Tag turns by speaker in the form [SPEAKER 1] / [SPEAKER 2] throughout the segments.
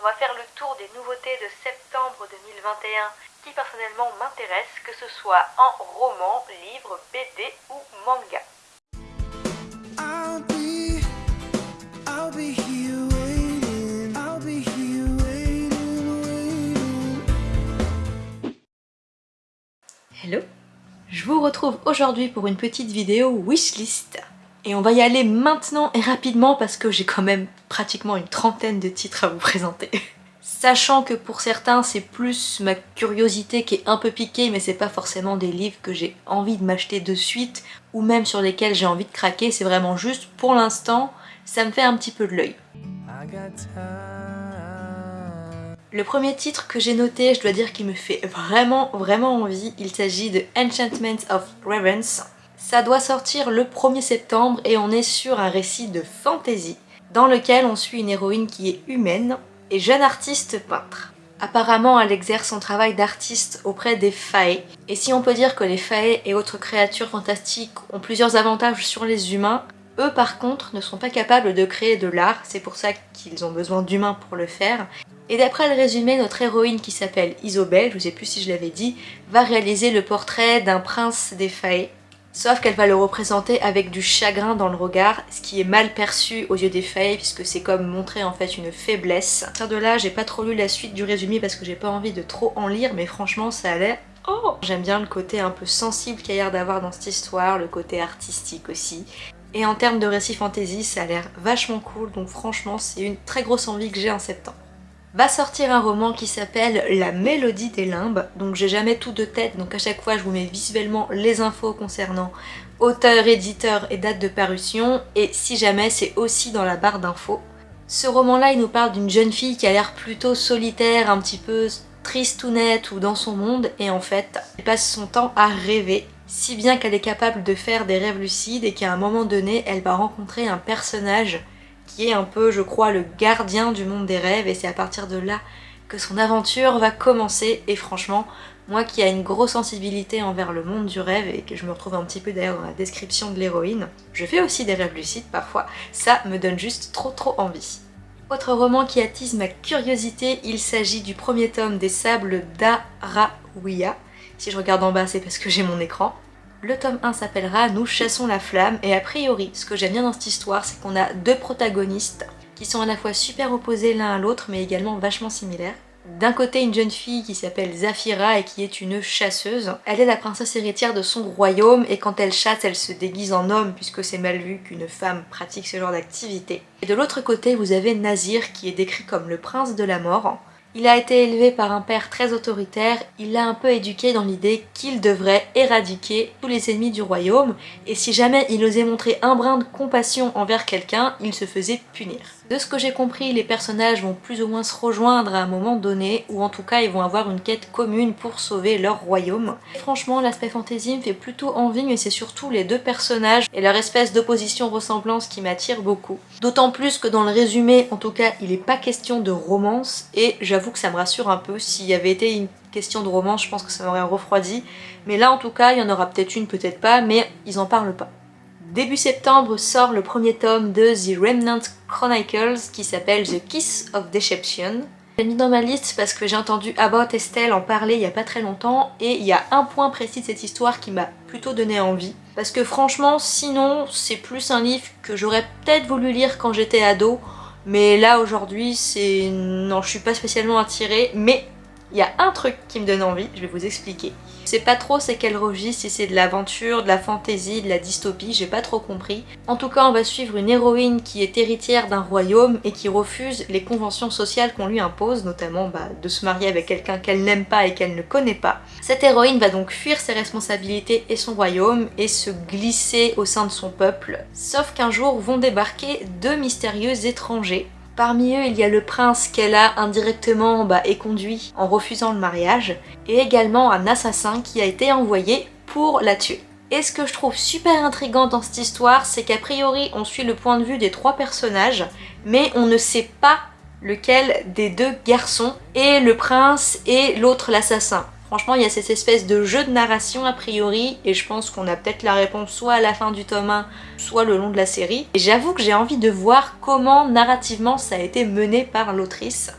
[SPEAKER 1] On va faire le tour des nouveautés de septembre 2021 qui personnellement m'intéressent, que ce soit en roman, livre, BD ou manga. Hello Je vous retrouve aujourd'hui pour une petite vidéo wishlist. Et on va y aller maintenant et rapidement parce que j'ai quand même pratiquement une trentaine de titres à vous présenter. Sachant que pour certains c'est plus ma curiosité qui est un peu piquée mais c'est pas forcément des livres que j'ai envie de m'acheter de suite ou même sur lesquels j'ai envie de craquer, c'est vraiment juste pour l'instant ça me fait un petit peu de l'œil. Le premier titre que j'ai noté, je dois dire qu'il me fait vraiment vraiment envie, il s'agit de Enchantment of Ravens. Ça doit sortir le 1er septembre et on est sur un récit de fantasy dans lequel on suit une héroïne qui est humaine et jeune artiste peintre. Apparemment, elle exerce son travail d'artiste auprès des fae. Et si on peut dire que les fae et autres créatures fantastiques ont plusieurs avantages sur les humains, eux par contre ne sont pas capables de créer de l'art, c'est pour ça qu'ils ont besoin d'humains pour le faire. Et d'après le résumé, notre héroïne qui s'appelle Isobel, je ne sais plus si je l'avais dit, va réaliser le portrait d'un prince des Fae. Sauf qu'elle va le représenter avec du chagrin dans le regard, ce qui est mal perçu aux yeux des Fae, puisque c'est comme montrer en fait une faiblesse. À partir de là, j'ai pas trop lu la suite du résumé parce que j'ai pas envie de trop en lire, mais franchement ça a l'air Oh J'aime bien le côté un peu sensible qu'il y a l'air d'avoir dans cette histoire, le côté artistique aussi. Et en termes de récit fantasy, ça a l'air vachement cool, donc franchement c'est une très grosse envie que j'ai en septembre va sortir un roman qui s'appelle La Mélodie des Limbes. Donc j'ai jamais tout de tête, donc à chaque fois je vous mets visuellement les infos concernant auteur, éditeur et date de parution. Et si jamais c'est aussi dans la barre d'infos. Ce roman-là, il nous parle d'une jeune fille qui a l'air plutôt solitaire, un petit peu triste ou nette ou dans son monde. Et en fait, elle passe son temps à rêver si bien qu'elle est capable de faire des rêves lucides et qu'à un moment donné, elle va rencontrer un personnage qui est un peu, je crois, le gardien du monde des rêves et c'est à partir de là que son aventure va commencer et franchement, moi qui a une grosse sensibilité envers le monde du rêve et que je me retrouve un petit peu d'ailleurs dans la description de l'héroïne, je fais aussi des rêves lucides parfois, ça me donne juste trop trop envie. Autre roman qui attise ma curiosité, il s'agit du premier tome des Sables d'Araouia. Si je regarde en bas, c'est parce que j'ai mon écran. Le tome 1 s'appellera Nous chassons la flamme et a priori, ce que j'aime bien dans cette histoire, c'est qu'on a deux protagonistes qui sont à la fois super opposés l'un à l'autre mais également vachement similaires. D'un côté, une jeune fille qui s'appelle Zafira et qui est une chasseuse. Elle est la princesse héritière de son royaume et quand elle chasse, elle se déguise en homme puisque c'est mal vu qu'une femme pratique ce genre d'activité. Et de l'autre côté, vous avez Nazir qui est décrit comme le prince de la mort. Il a été élevé par un père très autoritaire, il l'a un peu éduqué dans l'idée qu'il devrait éradiquer tous les ennemis du royaume, et si jamais il osait montrer un brin de compassion envers quelqu'un, il se faisait punir. De ce que j'ai compris, les personnages vont plus ou moins se rejoindre à un moment donné, ou en tout cas ils vont avoir une quête commune pour sauver leur royaume. franchement, l'aspect fantasy me fait plutôt envie, mais c'est surtout les deux personnages et leur espèce d'opposition-ressemblance qui m'attire beaucoup. D'autant plus que dans le résumé, en tout cas, il n'est pas question de romance, et j'avoue que ça me rassure un peu. S'il y avait été une question de romance, je pense que ça m'aurait refroidi. Mais là, en tout cas, il y en aura peut-être une, peut-être pas, mais ils en parlent pas. Début septembre sort le premier tome de The Remnant Chronicles qui s'appelle The Kiss of Deception. J'ai mis dans ma liste parce que j'ai entendu About Estelle en parler il y a pas très longtemps et il y a un point précis de cette histoire qui m'a plutôt donné envie. Parce que franchement, sinon, c'est plus un livre que j'aurais peut-être voulu lire quand j'étais ado, mais là aujourd'hui, c'est... non, je suis pas spécialement attirée, mais il y a un truc qui me donne envie, je vais vous expliquer. Je sais pas trop c'est quel registre, si c'est de l'aventure, de la fantaisie, de la dystopie, j'ai pas trop compris. En tout cas, on va suivre une héroïne qui est héritière d'un royaume et qui refuse les conventions sociales qu'on lui impose, notamment bah, de se marier avec quelqu'un qu'elle n'aime pas et qu'elle ne connaît pas. Cette héroïne va donc fuir ses responsabilités et son royaume et se glisser au sein de son peuple. Sauf qu'un jour vont débarquer deux mystérieux étrangers Parmi eux, il y a le prince qu'elle a indirectement bah, éconduit en refusant le mariage, et également un assassin qui a été envoyé pour la tuer. Et ce que je trouve super intrigant dans cette histoire, c'est qu'a priori on suit le point de vue des trois personnages, mais on ne sait pas lequel des deux garçons est le prince et l'autre l'assassin. Franchement, il y a cette espèce de jeu de narration a priori, et je pense qu'on a peut-être la réponse soit à la fin du tome 1, soit le long de la série. Et j'avoue que j'ai envie de voir comment narrativement ça a été mené par l'autrice.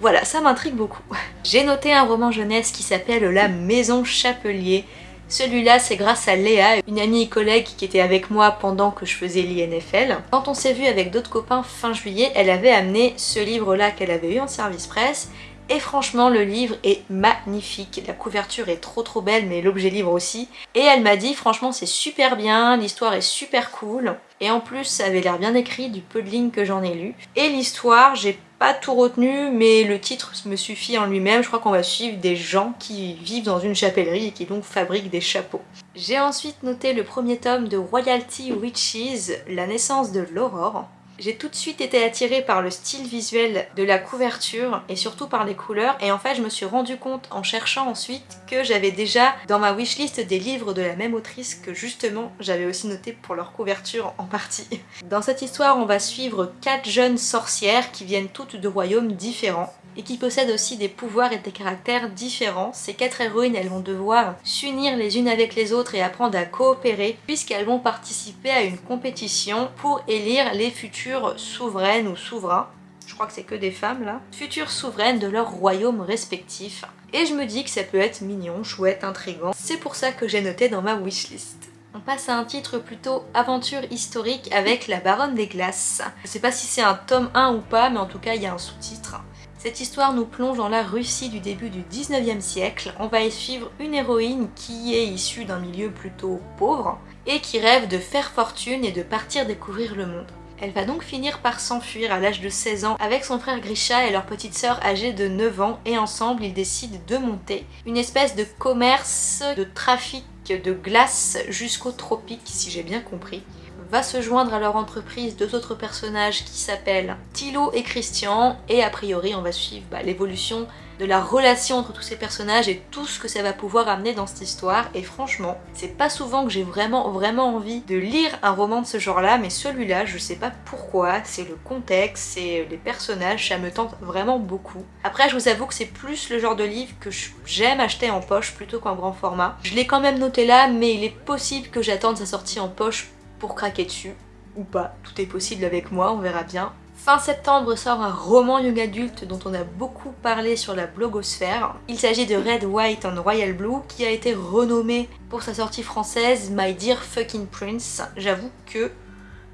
[SPEAKER 1] Voilà, ça m'intrigue beaucoup. J'ai noté un roman jeunesse qui s'appelle La Maison Chapelier. Celui-là, c'est grâce à Léa, une amie et collègue qui était avec moi pendant que je faisais l'INFL. Quand on s'est vu avec d'autres copains fin juillet, elle avait amené ce livre-là qu'elle avait eu en service presse et franchement, le livre est magnifique. La couverture est trop trop belle, mais l'objet livre aussi. Et elle m'a dit, franchement, c'est super bien, l'histoire est super cool. Et en plus, ça avait l'air bien écrit du peu de lignes que j'en ai lu. Et l'histoire, j'ai pas tout retenu, mais le titre me suffit en lui-même. Je crois qu'on va suivre des gens qui vivent dans une chapellerie et qui donc fabriquent des chapeaux. J'ai ensuite noté le premier tome de Royalty Witches, La naissance de l'aurore. J'ai tout de suite été attirée par le style visuel de la couverture et surtout par les couleurs et en fait je me suis rendu compte en cherchant ensuite que j'avais déjà dans ma wishlist des livres de la même autrice que justement j'avais aussi noté pour leur couverture en partie. Dans cette histoire on va suivre quatre jeunes sorcières qui viennent toutes de royaumes différents et qui possèdent aussi des pouvoirs et des caractères différents. Ces quatre héroïnes, elles vont devoir s'unir les unes avec les autres et apprendre à coopérer puisqu'elles vont participer à une compétition pour élire les futures souveraines ou souverains je crois que c'est que des femmes là, futures souveraines de leur royaume respectif. Et je me dis que ça peut être mignon, chouette, intrigant. C'est pour ça que j'ai noté dans ma wishlist. On passe à un titre plutôt aventure historique avec La Baronne des Glaces. Je sais pas si c'est un tome 1 ou pas, mais en tout cas il y a un sous-titre. Cette histoire nous plonge dans la Russie du début du 19e siècle. On va y suivre une héroïne qui est issue d'un milieu plutôt pauvre et qui rêve de faire fortune et de partir découvrir le monde. Elle va donc finir par s'enfuir à l'âge de 16 ans avec son frère Grisha et leur petite sœur âgée de 9 ans et ensemble ils décident de monter une espèce de commerce de trafic de glace jusqu'aux tropiques si j'ai bien compris va se joindre à leur entreprise deux autres personnages qui s'appellent Thilo et Christian et a priori on va suivre bah, l'évolution de la relation entre tous ces personnages et tout ce que ça va pouvoir amener dans cette histoire et franchement c'est pas souvent que j'ai vraiment vraiment envie de lire un roman de ce genre là mais celui-là je sais pas pourquoi, c'est le contexte, c'est les personnages, ça me tente vraiment beaucoup. Après je vous avoue que c'est plus le genre de livre que j'aime acheter en poche plutôt qu'en grand format. Je l'ai quand même noté là mais il est possible que j'attende sa sortie en poche pour craquer dessus, ou pas, tout est possible avec moi, on verra bien. Fin septembre sort un roman young adulte dont on a beaucoup parlé sur la blogosphère. Il s'agit de Red, White and Royal Blue qui a été renommé pour sa sortie française My Dear Fucking Prince. J'avoue que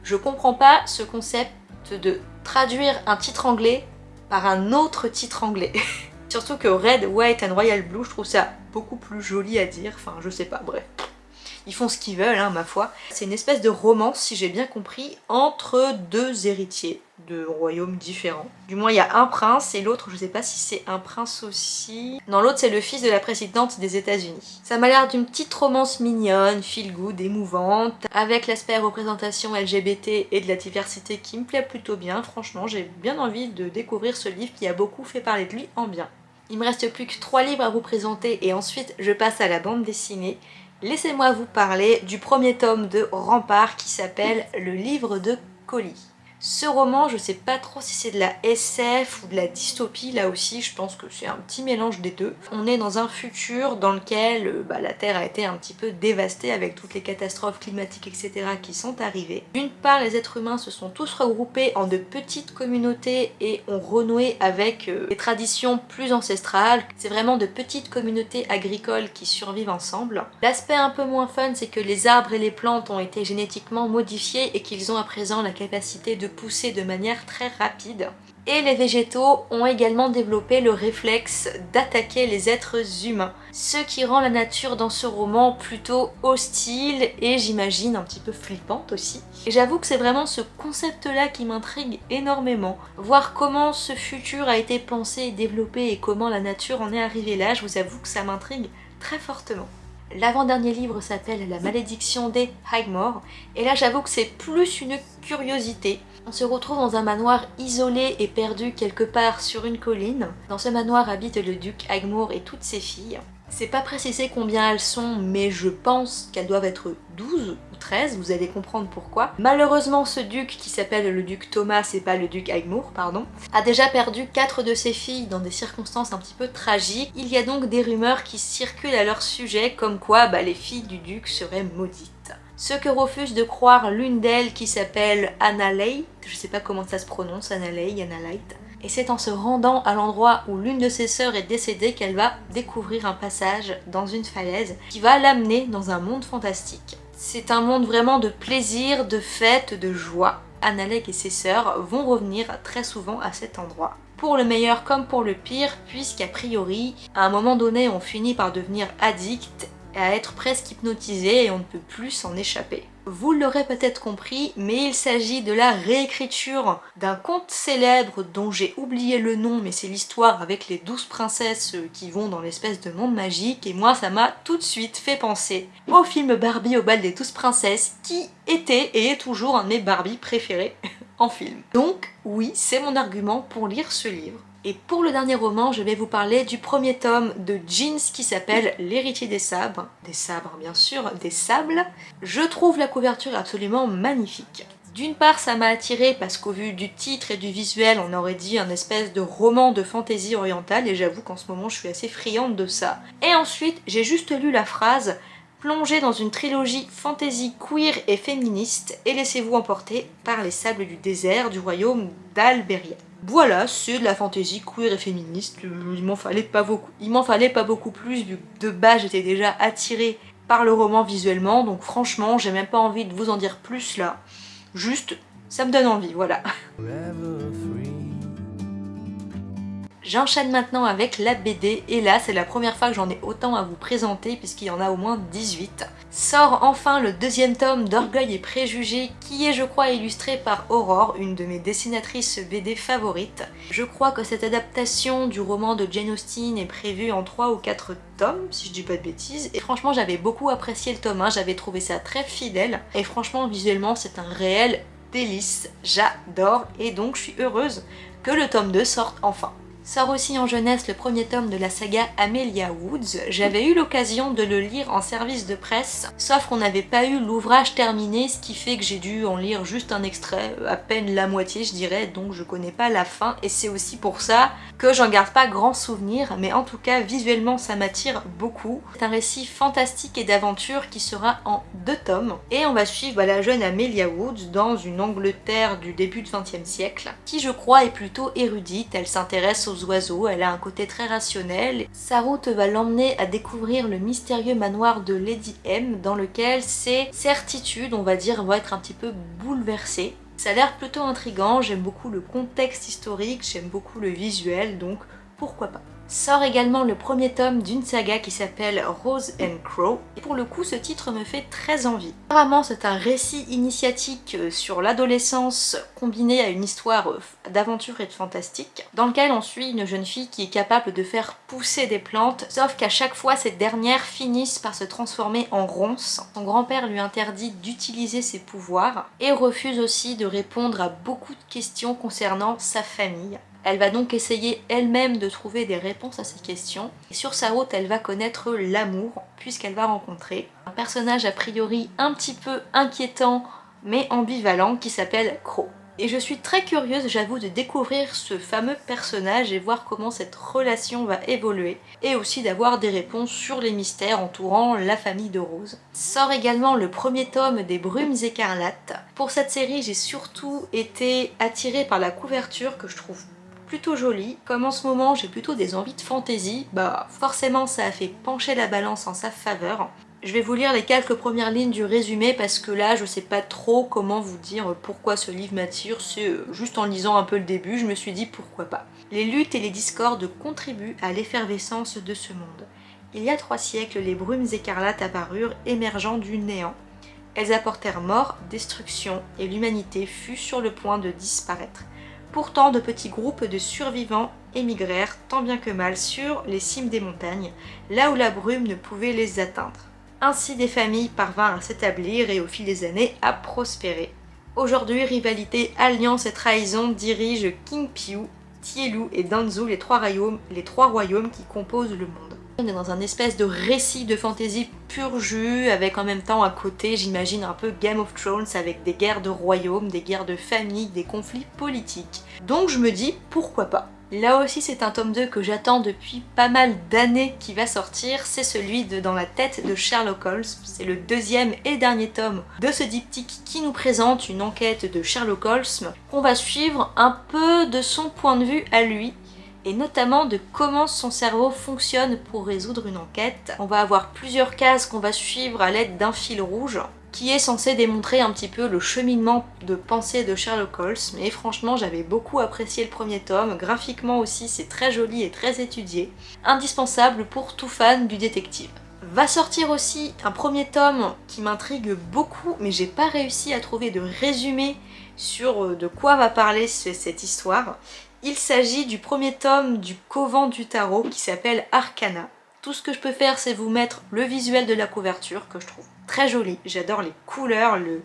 [SPEAKER 1] je comprends pas ce concept de traduire un titre anglais par un autre titre anglais. Surtout que Red, White and Royal Blue, je trouve ça beaucoup plus joli à dire, enfin je sais pas, bref ils font ce qu'ils veulent, hein, ma foi. C'est une espèce de romance, si j'ai bien compris, entre deux héritiers de royaumes différents. Du moins, il y a un prince et l'autre, je sais pas si c'est un prince aussi... Non, l'autre, c'est le fils de la présidente des états unis Ça m'a l'air d'une petite romance mignonne, feel good, émouvante, avec l'aspect représentation LGBT et de la diversité qui me plaît plutôt bien. Franchement, j'ai bien envie de découvrir ce livre qui a beaucoup fait parler de lui en bien. Il me reste plus que trois livres à vous présenter et ensuite je passe à la bande dessinée laissez-moi vous parler du premier tome de Rempart qui s'appelle Le livre de colis. Ce roman, je sais pas trop si c'est de la SF ou de la dystopie, là aussi je pense que c'est un petit mélange des deux. On est dans un futur dans lequel euh, bah, la Terre a été un petit peu dévastée avec toutes les catastrophes climatiques etc. qui sont arrivées. D'une part, les êtres humains se sont tous regroupés en de petites communautés et ont renoué avec euh, des traditions plus ancestrales. C'est vraiment de petites communautés agricoles qui survivent ensemble. L'aspect un peu moins fun, c'est que les arbres et les plantes ont été génétiquement modifiés et qu'ils ont à présent la capacité de pousser de manière très rapide. Et les végétaux ont également développé le réflexe d'attaquer les êtres humains. Ce qui rend la nature dans ce roman plutôt hostile et j'imagine un petit peu flippante aussi. Et j'avoue que c'est vraiment ce concept-là qui m'intrigue énormément. Voir comment ce futur a été pensé et développé et comment la nature en est arrivée là, je vous avoue que ça m'intrigue très fortement. L'avant-dernier livre s'appelle La malédiction des Highmore et là j'avoue que c'est plus une curiosité. On se retrouve dans un manoir isolé et perdu quelque part sur une colline. Dans ce manoir habite le duc Highmore et toutes ses filles. C'est pas précisé combien elles sont, mais je pense qu'elles doivent être 12 ou 13, vous allez comprendre pourquoi. Malheureusement, ce duc, qui s'appelle le duc Thomas, et pas le duc Aigmour, pardon, a déjà perdu 4 de ses filles dans des circonstances un petit peu tragiques. Il y a donc des rumeurs qui circulent à leur sujet, comme quoi bah, les filles du duc seraient maudites. Ce que refuse de croire l'une d'elles qui s'appelle Anna Lay, je sais pas comment ça se prononce, Anna Light, et c'est en se rendant à l'endroit où l'une de ses sœurs est décédée qu'elle va découvrir un passage dans une falaise qui va l'amener dans un monde fantastique. C'est un monde vraiment de plaisir, de fête, de joie. Annalek et ses sœurs vont revenir très souvent à cet endroit. Pour le meilleur comme pour le pire, puisqu'a priori, à un moment donné, on finit par devenir addict à être presque hypnotisé et on ne peut plus s'en échapper. Vous l'aurez peut-être compris, mais il s'agit de la réécriture d'un conte célèbre dont j'ai oublié le nom, mais c'est l'histoire avec les douze princesses qui vont dans l'espèce de monde magique, et moi ça m'a tout de suite fait penser au film Barbie au bal des douze princesses, qui était et est toujours un de mes Barbie préférés en film. Donc oui, c'est mon argument pour lire ce livre. Et pour le dernier roman, je vais vous parler du premier tome de Jeans qui s'appelle L'héritier des sabres. Des sabres bien sûr, des sables. Je trouve la couverture absolument magnifique. D'une part, ça m'a attiré parce qu'au vu du titre et du visuel, on aurait dit un espèce de roman de fantaisie orientale et j'avoue qu'en ce moment je suis assez friande de ça. Et ensuite, j'ai juste lu la phrase Plongez dans une trilogie fantasy queer et féministe et laissez-vous emporter par les sables du désert du royaume d'Alberia. Voilà, c'est de la fantaisie queer et féministe, il m'en fallait pas beaucoup. Il m'en fallait pas beaucoup plus vu de base j'étais déjà attirée par le roman visuellement, donc franchement j'ai même pas envie de vous en dire plus là. Juste, ça me donne envie, voilà. J'enchaîne maintenant avec la BD et là c'est la première fois que j'en ai autant à vous présenter puisqu'il y en a au moins 18. Sort enfin le deuxième tome d'Orgueil et Préjugés qui est je crois illustré par Aurore, une de mes dessinatrices BD favorites. Je crois que cette adaptation du roman de Jane Austen est prévue en 3 ou 4 tomes si je dis pas de bêtises et franchement j'avais beaucoup apprécié le tome 1, j'avais trouvé ça très fidèle et franchement visuellement c'est un réel délice, j'adore et donc je suis heureuse que le tome 2 sorte enfin. Sort aussi en jeunesse le premier tome de la saga Amelia Woods. J'avais eu l'occasion de le lire en service de presse, sauf qu'on n'avait pas eu l'ouvrage terminé, ce qui fait que j'ai dû en lire juste un extrait, à peine la moitié je dirais, donc je connais pas la fin, et c'est aussi pour ça que j'en garde pas grand souvenir, mais en tout cas visuellement ça m'attire beaucoup. C'est un récit fantastique et d'aventure qui sera en deux tomes, et on va suivre bah, la jeune Amelia Woods dans une Angleterre du début du XXe siècle, qui je crois est plutôt érudite, elle s'intéresse oiseaux, elle a un côté très rationnel. Sa route va l'emmener à découvrir le mystérieux manoir de Lady M dans lequel ses certitudes, on va dire, vont être un petit peu bouleversées. Ça a l'air plutôt intrigant, j'aime beaucoup le contexte historique, j'aime beaucoup le visuel, donc pourquoi pas. Sort également le premier tome d'une saga qui s'appelle Rose and Crow. Et pour le coup, ce titre me fait très envie. Apparemment, c'est un récit initiatique euh, sur l'adolescence combiné à une histoire euh, d'aventure et de fantastique, dans lequel on suit une jeune fille qui est capable de faire pousser des plantes, sauf qu'à chaque fois, ces dernières finissent par se transformer en ronces. Son grand-père lui interdit d'utiliser ses pouvoirs et refuse aussi de répondre à beaucoup de questions concernant sa famille. Elle va donc essayer elle-même de trouver des réponses à ces questions. Et sur sa route, elle va connaître l'amour, puisqu'elle va rencontrer un personnage a priori un petit peu inquiétant, mais ambivalent, qui s'appelle Crow. Et je suis très curieuse, j'avoue, de découvrir ce fameux personnage et voir comment cette relation va évoluer, et aussi d'avoir des réponses sur les mystères entourant la famille de Rose. Sort également le premier tome des Brumes écarlates. Pour cette série, j'ai surtout été attirée par la couverture que je trouve Comme en ce moment j'ai plutôt des envies de fantaisie, bah forcément ça a fait pencher la balance en sa faveur. Je vais vous lire les quelques premières lignes du résumé parce que là je sais pas trop comment vous dire pourquoi ce livre m'attire, c'est euh, juste en lisant un peu le début, je me suis dit pourquoi pas. Les luttes et les discordes contribuent à l'effervescence de ce monde. Il y a trois siècles, les brumes écarlates apparurent, émergeant du néant. Elles apportèrent mort, destruction, et l'humanité fut sur le point de disparaître. Pourtant, de petits groupes de survivants émigrèrent tant bien que mal sur les cimes des montagnes, là où la brume ne pouvait les atteindre. Ainsi des familles parvinrent à s'établir et au fil des années à prospérer. Aujourd'hui, rivalité, alliance et trahison dirigent King Piu, Tielu et Danzu, les trois royaumes, les trois royaumes qui composent le monde. On est dans un espèce de récit de fantasy pur jus, avec en même temps à côté, j'imagine, un peu Game of Thrones, avec des guerres de royaumes, des guerres de famille, des conflits politiques. Donc je me dis, pourquoi pas? Là aussi c'est un tome 2 que j'attends depuis pas mal d'années qui va sortir, c'est celui de Dans la tête de Sherlock Holmes. C'est le deuxième et dernier tome de ce diptyque qui nous présente une enquête de Sherlock Holmes qu'on va suivre un peu de son point de vue à lui et notamment de comment son cerveau fonctionne pour résoudre une enquête. On va avoir plusieurs cases qu'on va suivre à l'aide d'un fil rouge qui est censé démontrer un petit peu le cheminement de pensée de Sherlock Holmes, mais franchement j'avais beaucoup apprécié le premier tome, graphiquement aussi c'est très joli et très étudié, indispensable pour tout fan du détective. Va sortir aussi un premier tome qui m'intrigue beaucoup, mais j'ai pas réussi à trouver de résumé sur euh, de quoi va parler cette histoire. Il s'agit du premier tome du Couvent du Tarot qui s'appelle Arcana. Tout ce que je peux faire c'est vous mettre le visuel de la couverture que je trouve très joli. J'adore les couleurs, le,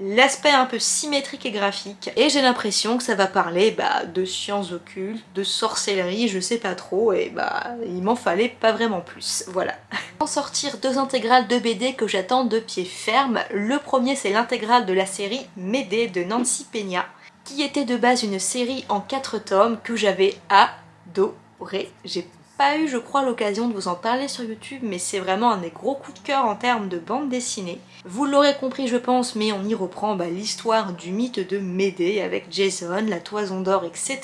[SPEAKER 1] l'aspect un peu symétrique et graphique et j'ai l'impression que ça va parler bah, de sciences occultes, de sorcellerie, je sais pas trop et bah il m'en fallait pas vraiment plus, voilà. En sortir deux intégrales de BD que j'attends de pied ferme. Le premier c'est l'intégrale de la série Médée de Nancy Peña qui était de base une série en quatre tomes que j'avais adoré. J'ai pas eu, je crois, l'occasion de vous en parler sur YouTube, mais c'est vraiment un des gros coups de cœur en termes de bande dessinée. Vous l'aurez compris, je pense, mais on y reprend bah, l'histoire du mythe de Médée avec Jason, la toison d'or, etc.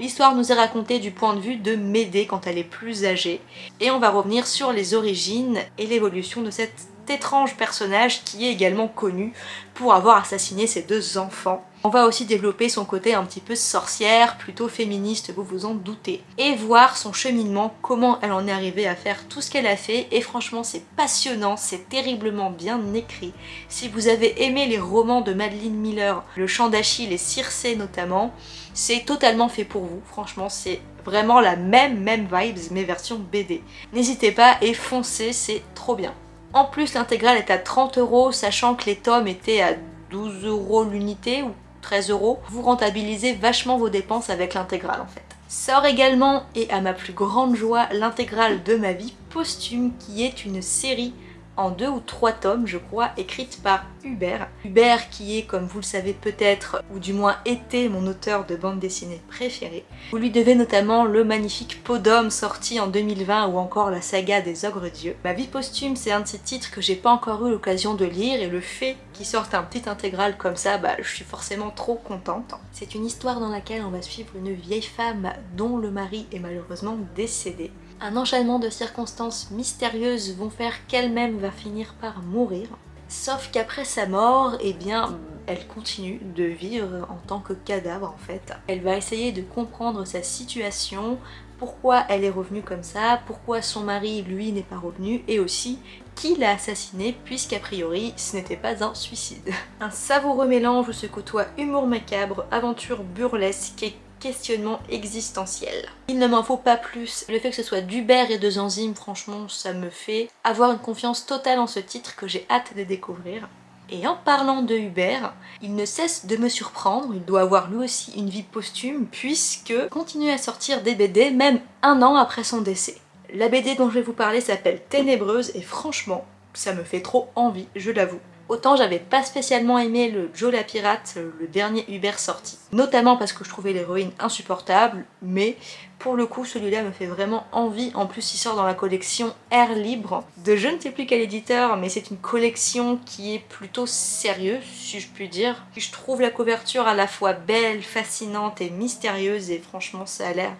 [SPEAKER 1] L'histoire nous est racontée du point de vue de Médée quand elle est plus âgée, et on va revenir sur les origines et l'évolution de cette étrange personnage qui est également connu pour avoir assassiné ses deux enfants. On va aussi développer son côté un petit peu sorcière, plutôt féministe, vous vous en doutez. Et voir son cheminement, comment elle en est arrivée à faire tout ce qu'elle a fait. Et franchement, c'est passionnant, c'est terriblement bien écrit. Si vous avez aimé les romans de Madeleine Miller, Le Chant d'Achille et Circé notamment, c'est totalement fait pour vous. Franchement, c'est vraiment la même, même vibes, mais version BD. N'hésitez pas et foncez, c'est trop bien. En plus, l'intégrale est à 30 euros, sachant que les tomes étaient à 12 euros l'unité 13 euros. Vous rentabilisez vachement vos dépenses avec l'intégrale en fait. Sort également, et à ma plus grande joie, l'intégrale de ma vie posthume qui est une série en deux ou trois tomes, je crois, écrite par Hubert. Hubert qui est, comme vous le savez peut-être, ou du moins était mon auteur de bande dessinée préféré. Vous lui devez notamment le magnifique Podum sorti en 2020 ou encore la saga des ogres dieux. Ma vie posthume, c'est un de ces titres que j'ai pas encore eu l'occasion de lire et le fait qu'il sorte un petit intégral comme ça, bah je suis forcément trop contente. C'est une histoire dans laquelle on va suivre une vieille femme dont le mari est malheureusement décédé. Un enchaînement de circonstances mystérieuses vont faire qu'elle-même va finir par mourir. Sauf qu'après sa mort, eh bien, elle continue de vivre en tant que cadavre en fait. Elle va essayer de comprendre sa situation, pourquoi elle est revenue comme ça, pourquoi son mari lui n'est pas revenu et aussi qui l'a assassiné puisqu'a priori ce n'était pas un suicide. Un savoureux mélange où se côtoie humour macabre, aventure burlesque et questionnement existentiel. Il ne m'en faut pas plus. Le fait que ce soit d'Uber et de Zanzim, franchement, ça me fait avoir une confiance totale en ce titre que j'ai hâte de découvrir. Et en parlant de Hubert, il ne cesse de me surprendre, il doit avoir lui aussi une vie posthume puisque continue à sortir des BD même un an après son décès. La BD dont je vais vous parler s'appelle Ténébreuse et franchement, ça me fait trop envie, je l'avoue. Autant j'avais pas spécialement aimé le Joe la pirate, le dernier Hubert sorti, notamment parce que je trouvais l'héroïne insupportable, mais pour le coup celui-là me fait vraiment envie, en plus il sort dans la collection Air Libre de je ne sais plus quel éditeur, mais c'est une collection qui est plutôt sérieuse, si je puis dire. Je trouve la couverture à la fois belle, fascinante et mystérieuse, et franchement ça a l'air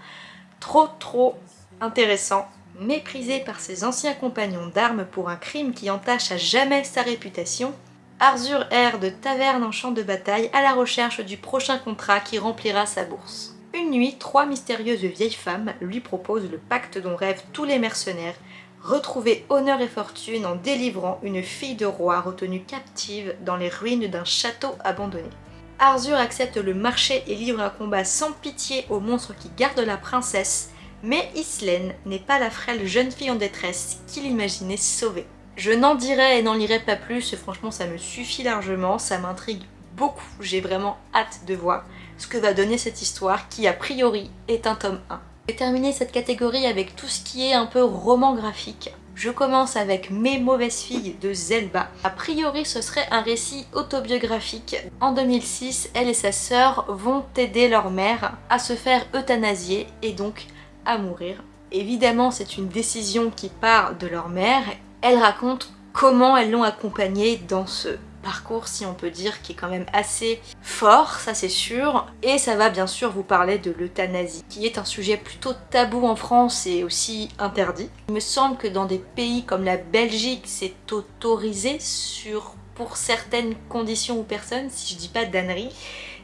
[SPEAKER 1] trop trop intéressant Méprisé par ses anciens compagnons d'armes pour un crime qui entache à jamais sa réputation, Arzur erre de taverne en champ de bataille à la recherche du prochain contrat qui remplira sa bourse. Une nuit, trois mystérieuses vieilles femmes lui proposent le pacte dont rêvent tous les mercenaires, retrouver honneur et fortune en délivrant une fille de roi retenue captive dans les ruines d'un château abandonné. Arzur accepte le marché et livre un combat sans pitié aux monstres qui gardent la princesse, mais Islaine n'est pas la frêle jeune fille en détresse qu'il imaginait sauver. Je n'en dirai et n'en lirai pas plus, franchement ça me suffit largement, ça m'intrigue beaucoup, j'ai vraiment hâte de voir ce que va donner cette histoire qui a priori est un tome 1. Je vais terminer cette catégorie avec tout ce qui est un peu roman graphique. Je commence avec Mes mauvaises filles de Zelba. A priori, ce serait un récit autobiographique. En 2006, elle et sa sœur vont aider leur mère à se faire euthanasier et donc à mourir. Évidemment, c'est une décision qui part de leur mère. Elle raconte comment elles l'ont accompagnée dans ce parcours, si on peut dire, qui est quand même assez fort, ça c'est sûr. Et ça va bien sûr vous parler de l'euthanasie, qui est un sujet plutôt tabou en France et aussi interdit. Il me semble que dans des pays comme la Belgique, c'est autorisé sur pour certaines conditions ou personnes, si je dis pas d'annerie.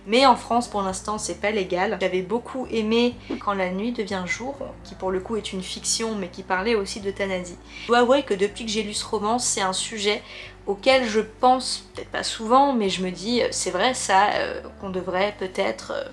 [SPEAKER 1] Mais en France, pour l'instant, c'est pas légal. J'avais beaucoup aimé Quand la nuit devient jour, qui pour le coup est une fiction, mais qui parlait aussi d'euthanasie. Je dois avouer que depuis que j'ai lu ce roman, c'est un sujet auquel je pense, peut-être pas souvent, mais je me dis, c'est vrai ça, euh, qu'on devrait peut-être... Euh,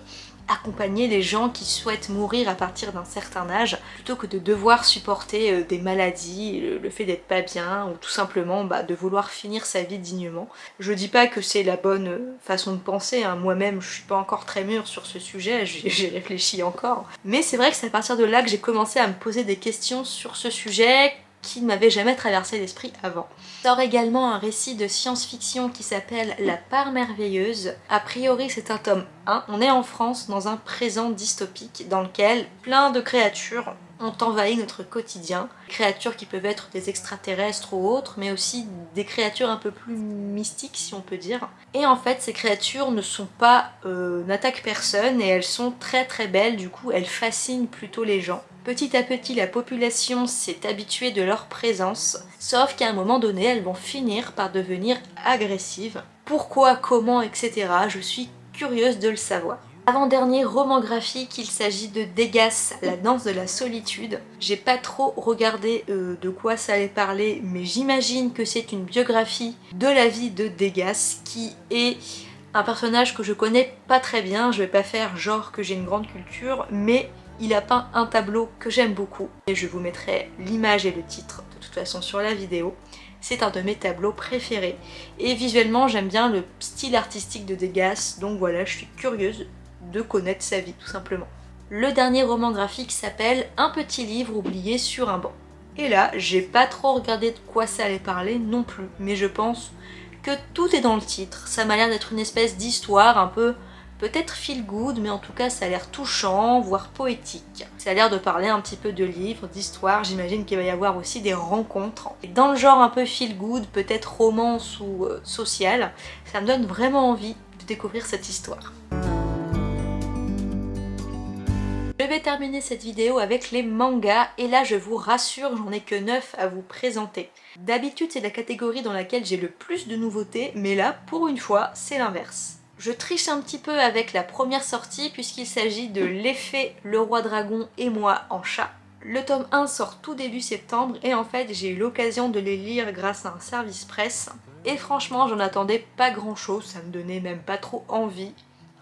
[SPEAKER 1] accompagner les gens qui souhaitent mourir à partir d'un certain âge plutôt que de devoir supporter euh, des maladies, le, fait d'être pas bien ou tout simplement bah, de vouloir finir sa vie dignement. Je dis pas que c'est la bonne euh, façon de penser, hein. moi-même je suis pas encore très mûre sur ce sujet, j'ai réfléchi encore. Mais c'est vrai que c'est à partir de là que j'ai commencé à me poser des questions sur ce sujet, qui ne m'avait jamais traversé l'esprit avant. Sort également un récit de science-fiction qui s'appelle La part merveilleuse. A priori c'est un tome 1. On est en France dans un présent dystopique dans lequel plein de créatures ont envahi notre quotidien. Créatures qui peuvent être des extraterrestres ou autres, mais aussi des créatures un peu plus mystiques si on peut dire. Et en fait ces créatures ne sont pas, euh, n'attaquent personne et elles sont très très belles, du coup elles fascinent plutôt les gens. Petit à petit, la population s'est habituée de leur présence, sauf qu'à un moment donné, elles vont finir par devenir agressives. Pourquoi, comment, etc. Je suis curieuse de le savoir. Avant-dernier roman graphique, il s'agit de Degas, la danse de la solitude. J'ai pas trop regardé euh, de quoi ça allait parler, mais j'imagine que c'est une biographie de la vie de Degas, qui est un personnage que je connais pas très bien, je vais pas faire genre que j'ai une grande culture, mais il a peint un tableau que j'aime beaucoup et je vous mettrai l'image et le titre de toute façon sur la vidéo. C'est un de mes tableaux préférés et visuellement j'aime bien le style artistique de Degas donc voilà je suis curieuse de connaître sa vie tout simplement. Le dernier roman graphique s'appelle Un petit livre oublié sur un banc. Et là, j'ai pas trop regardé de quoi ça allait parler non plus, mais je pense que tout est dans le titre. Ça m'a l'air d'être une espèce d'histoire un peu peut-être feel good, mais en tout cas ça a l'air touchant, voire poétique. Ça a l'air de parler un petit peu de livres, d'histoire, j'imagine qu'il va y avoir aussi des rencontres. Et dans le genre un peu feel good, peut-être romance ou euh, social, ça me donne vraiment envie de découvrir cette histoire. Je vais terminer cette vidéo avec les mangas et là je vous rassure j'en ai que 9 à vous présenter. D'habitude c'est la catégorie dans laquelle j'ai le plus de nouveautés mais là pour une fois c'est l'inverse. Je triche un petit peu avec la première sortie puisqu'il s'agit de l'effet Le Roi Dragon et moi en chat. Le tome 1 sort tout début septembre et en fait j'ai eu l'occasion de les lire grâce à un service presse. Et franchement j'en attendais pas grand chose, ça me donnait même pas trop envie.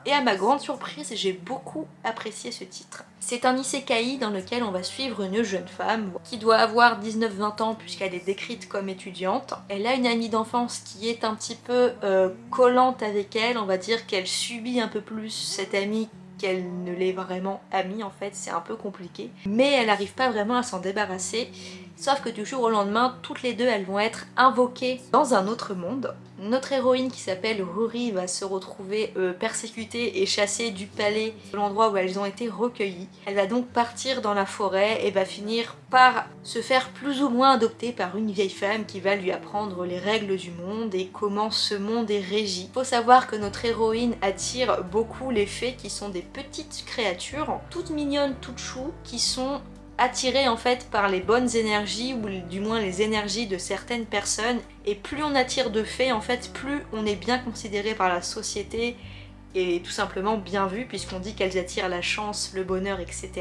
[SPEAKER 1] Et à ma grande surprise, j'ai beaucoup apprécié ce titre. C'est un isekai dans lequel on va suivre une jeune femme qui doit avoir 19-20 ans puisqu'elle est décrite comme étudiante. Elle a une amie d'enfance qui est un petit peu euh, collante avec elle, on va dire qu'elle subit un peu plus cette amie qu'elle ne l'est vraiment amie en fait, c'est un peu compliqué. Mais elle n'arrive pas vraiment à s'en débarrasser, sauf que du jour au lendemain, toutes les deux elles vont être invoquées dans un autre monde. Notre héroïne qui s'appelle Rory va se retrouver euh, persécutée et chassée du palais de l'endroit où elles ont été recueillies. Elle va donc partir dans la forêt et va finir par se faire plus ou moins adopter par une vieille femme qui va lui apprendre les règles du monde et comment ce monde est régi. Faut savoir que notre héroïne attire beaucoup les fées qui sont des petites créatures, toutes mignonnes, toutes choues, qui sont attirées en fait par les bonnes énergies ou du moins les énergies de certaines personnes et plus on attire de fées en fait plus on est bien considéré par la société et tout simplement bien vu puisqu'on dit qu'elles attirent la chance, le bonheur, etc.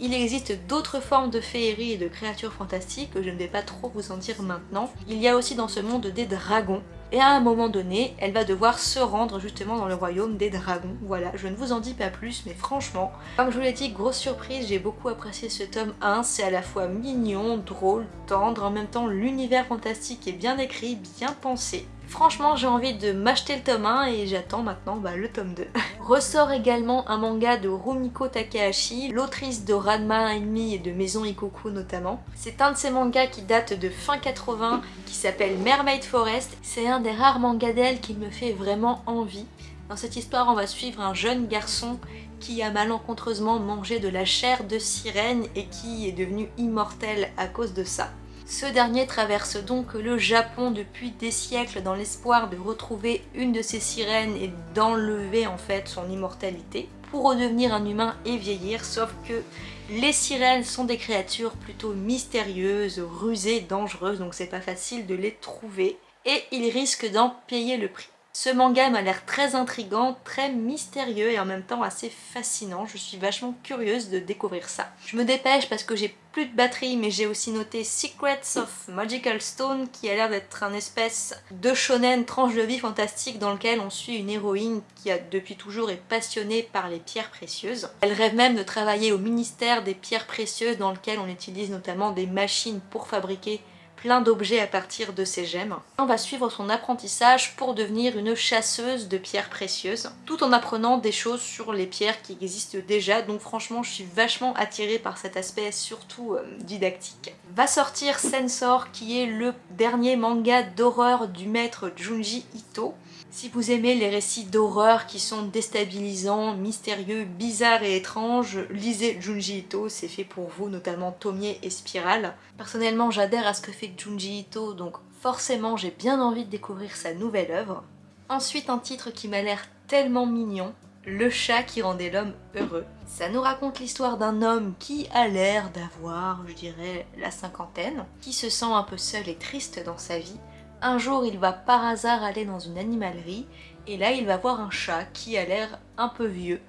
[SPEAKER 1] Il existe d'autres formes de féerie et de créatures fantastiques que je ne vais pas trop vous en dire maintenant. Il y a aussi dans ce monde des dragons et à un moment donné, elle va devoir se rendre justement dans le royaume des dragons. Voilà, je ne vous en dis pas plus, mais franchement, comme je vous l'ai dit, grosse surprise, j'ai beaucoup apprécié ce tome 1. C'est à la fois mignon, drôle, tendre, en même temps l'univers fantastique est bien écrit, bien pensé. Franchement, j'ai envie de m'acheter le tome 1 et j'attends maintenant bah, le tome 2. Ressort également un manga de Rumiko Takahashi, l'autrice de Ranma Enemy et de Maison Ikoku notamment. C'est un de ces mangas qui date de fin 80, qui s'appelle Mermaid Forest. C'est un des rares mangas d'elle qui me fait vraiment envie. Dans cette histoire, on va suivre un jeune garçon qui a malencontreusement mangé de la chair de sirène et qui est devenu immortel à cause de ça. Ce dernier traverse donc le Japon depuis des siècles dans l'espoir de retrouver une de ses sirènes et d'enlever en fait son immortalité pour redevenir un humain et vieillir, sauf que les sirènes sont des créatures plutôt mystérieuses, rusées, dangereuses, donc c'est pas facile de les trouver et il risque d'en payer le prix. Ce manga m'a l'air très intrigant, très mystérieux et en même temps assez fascinant. Je suis vachement curieuse de découvrir ça. Je me dépêche parce que j'ai plus de batterie mais j'ai aussi noté Secrets of Magical Stone qui a l'air d'être un espèce de shonen tranche de vie fantastique dans lequel on suit une héroïne qui a depuis toujours est passionnée par les pierres précieuses. Elle rêve même de travailler au ministère des pierres précieuses dans lequel on utilise notamment des machines pour fabriquer plein d'objets à partir de ses gemmes. On va suivre son apprentissage pour devenir une chasseuse de pierres précieuses, tout en apprenant des choses sur les pierres qui existent déjà, donc franchement je suis vachement attirée par cet aspect surtout euh, didactique. Va sortir Sensor qui est le dernier manga d'horreur du maître Junji Ito, si vous aimez les récits d'horreur qui sont déstabilisants, mystérieux, bizarres et étranges, lisez Junji Ito, c'est fait pour vous, notamment Tomie et Spiral. Personnellement, j'adhère à ce que fait Junji Ito, donc forcément j'ai bien envie de découvrir sa nouvelle œuvre. Ensuite, un titre qui m'a l'air tellement mignon, le chat qui rendait l'homme heureux. Ça nous raconte l'histoire d'un homme qui a l'air d'avoir, je dirais, la cinquantaine, qui se sent un peu seul et triste dans sa vie, un jour, il va par hasard aller dans une animalerie et là, il va voir un chat qui a l'air un peu vieux,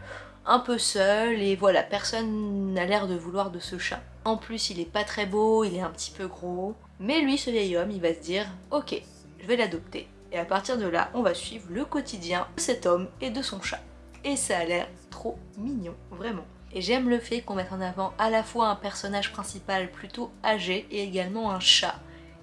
[SPEAKER 1] un peu seul et voilà, personne n'a l'air de vouloir de ce chat. En plus, il est pas très beau, il est un petit peu gros. Mais lui, ce vieil homme, il va se dire « Ok, je vais l'adopter. » Et à partir de là, on va suivre le quotidien de cet homme et de son chat. Et ça a l'air trop mignon, vraiment. Et j'aime le fait qu'on mette en avant à la fois un personnage principal plutôt âgé et également un chat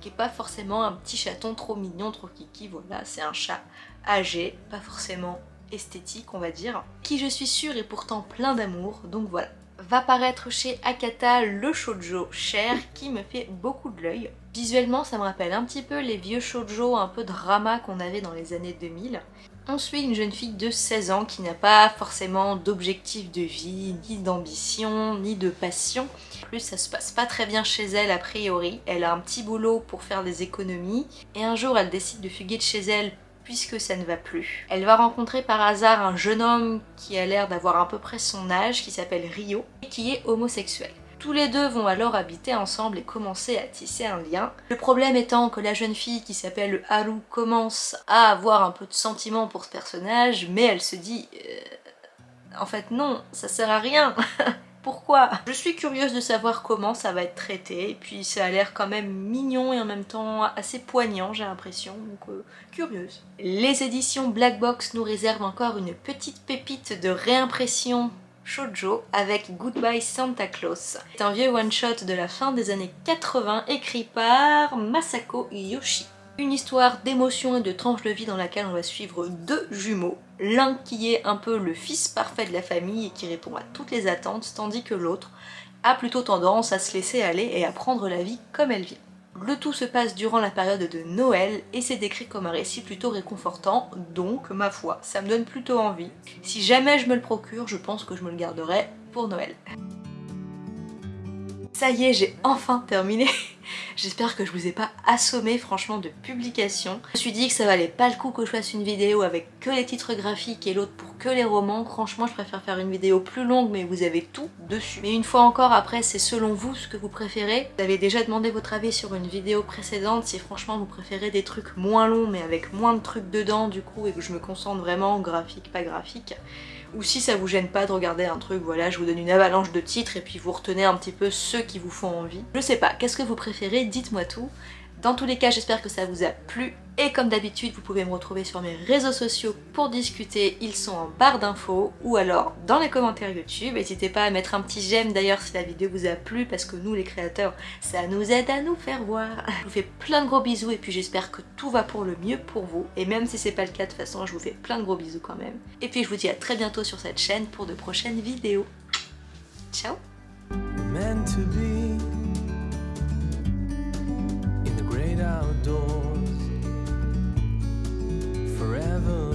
[SPEAKER 1] qui est pas forcément un petit chaton trop mignon, trop kiki, voilà, c'est un chat âgé, pas forcément esthétique on va dire, qui je suis sûre est pourtant plein d'amour, donc voilà. Va paraître chez Akata le shoujo cher qui me fait beaucoup de l'œil. Visuellement ça me rappelle un petit peu les vieux shoujo un peu drama qu'on avait dans les années 2000. On suit une jeune fille de 16 ans qui n'a pas forcément d'objectif de vie, ni d'ambition, ni de passion. En plus, ça se passe pas très bien chez elle a priori. Elle a un petit boulot pour faire des économies. Et un jour, elle décide de fuguer de chez elle puisque ça ne va plus. Elle va rencontrer par hasard un jeune homme qui a l'air d'avoir à peu près son âge, qui s'appelle Rio, et qui est homosexuel. Tous les deux vont alors habiter ensemble et commencer à tisser un lien. Le problème étant que la jeune fille qui s'appelle Haru commence à avoir un peu de sentiment pour ce personnage, mais elle se dit euh, En fait non, ça sert à rien Pourquoi? Je suis curieuse de savoir comment ça va être traité, et puis ça a l'air quand même mignon et en même temps assez poignant, j'ai l'impression, donc euh, curieuse. Les éditions Black Box nous réservent encore une petite pépite de réimpression shoujo avec Goodbye Santa Claus. C'est un vieux one-shot de la fin des années 80 écrit par Masako Yoshi. Une histoire d'émotion et de tranche de vie dans laquelle on va suivre deux jumeaux. L'un qui est un peu le fils parfait de la famille et qui répond à toutes les attentes, tandis que l'autre a plutôt tendance à se laisser aller et à prendre la vie comme elle vient. Le tout se passe durant la période de Noël et c'est décrit comme un récit plutôt réconfortant, donc ma foi, ça me donne plutôt envie. Si jamais je me le procure, je pense que je me le garderai pour Noël. Ça y est, j'ai enfin terminé J'espère que je vous ai pas assommé franchement de publications. Je me suis dit que ça valait pas le coup que je fasse une vidéo avec que les titres graphiques et l'autre pour que les romans. Franchement je préfère faire une vidéo plus longue mais vous avez tout dessus. Mais une fois encore après c'est selon vous ce que vous préférez. Vous avez déjà demandé votre avis sur une vidéo précédente si franchement vous préférez des trucs moins longs mais avec moins de trucs dedans du coup et que je me concentre vraiment graphique pas graphique ou si ça vous gêne pas de regarder un truc, voilà, je vous donne une avalanche de titres et puis vous retenez un petit peu ceux qui vous font envie. Je sais pas, qu'est-ce que vous préférez? Dites-moi tout. Dans tous les cas, j'espère que ça vous a plu. Et comme d'habitude, vous pouvez me retrouver sur mes réseaux sociaux pour discuter, ils sont en barre d'infos ou alors dans les commentaires YouTube. N'hésitez pas à mettre un petit j'aime d'ailleurs si la vidéo vous a plu parce que nous les créateurs, ça nous aide à nous faire voir. Je vous fais plein de gros bisous et puis j'espère que tout va pour le mieux pour vous. Et même si c'est pas le cas de toute façon, je vous fais plein de gros bisous quand même. Et puis je vous dis à très bientôt sur cette chaîne pour de prochaines vidéos. Ciao outdoors. Forever.